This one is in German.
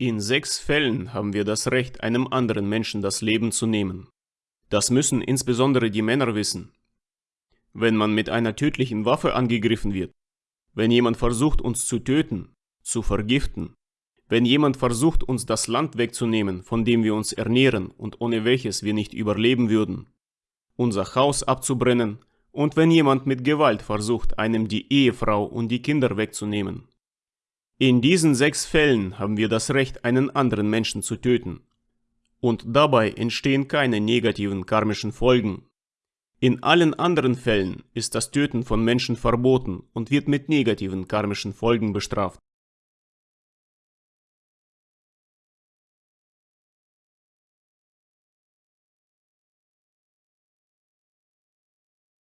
In sechs Fällen haben wir das Recht, einem anderen Menschen das Leben zu nehmen. Das müssen insbesondere die Männer wissen. Wenn man mit einer tödlichen Waffe angegriffen wird, wenn jemand versucht uns zu töten, zu vergiften, wenn jemand versucht uns das Land wegzunehmen, von dem wir uns ernähren und ohne welches wir nicht überleben würden, unser Haus abzubrennen und wenn jemand mit Gewalt versucht, einem die Ehefrau und die Kinder wegzunehmen. In diesen sechs Fällen haben wir das Recht, einen anderen Menschen zu töten. Und dabei entstehen keine negativen karmischen Folgen. In allen anderen Fällen ist das Töten von Menschen verboten und wird mit negativen karmischen Folgen bestraft.